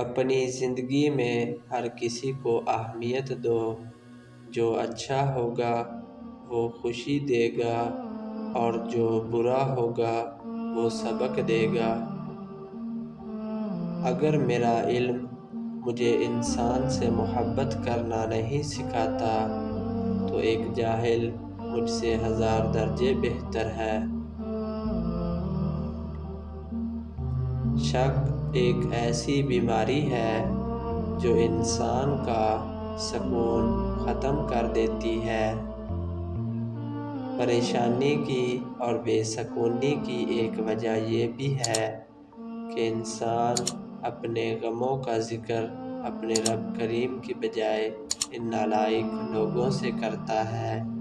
अपनी ज़िंदगी में हर किसी को अहमियत दो। जो अच्छा होगा, वो खुशी देगा और जो बुरा होगा, वो सबक देगा। अगर मेरा इल्म मुझे इंसान से मोहब्बत करना नहीं सिखाता तो एक जाहिल मुझसे हज़ार दर्जे बेहतर है। शक एक ऐसी बीमारी है जो इंसान का सुकून ख़त्म कर देती है। परेशानी की और बेसकूनी की एक वजह यह भी है कि इंसान अपने गमों का ज़िक्र अपने रब करीम की बजाय इन नालायक लोगों से करता है।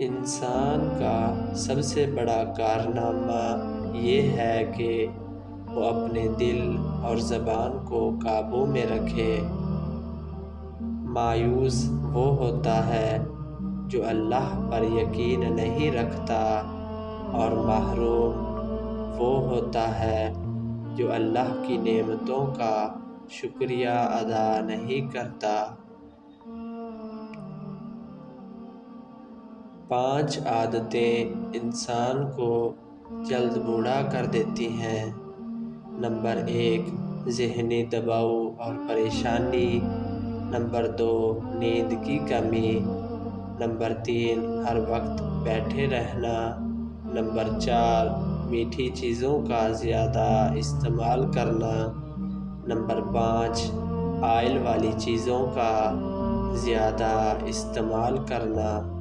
इंसान का सबसे बड़ा कारनामा ये है कि वो अपने दिल और ज़बान को काबू में रखे। मायूस वो होता है जो अल्लाह पर यकीन नहीं रखता और महरूम वो होता है जो अल्लाह की नेमतों का शुक्रिया अदा नहीं करता। पाँच आदतें इंसान को जल्द बूढ़ा कर देती हैं। नंबर एक, जहनी दबाव और परेशानी। नंबर दो, नींद की कमी। नंबर तीन, हर वक्त बैठे रहना। नंबर चार, मीठी चीज़ों का ज़्यादा इस्तेमाल करना। नंबर पाँच, आयल वाली चीज़ों का ज़्यादा इस्तेमाल करना।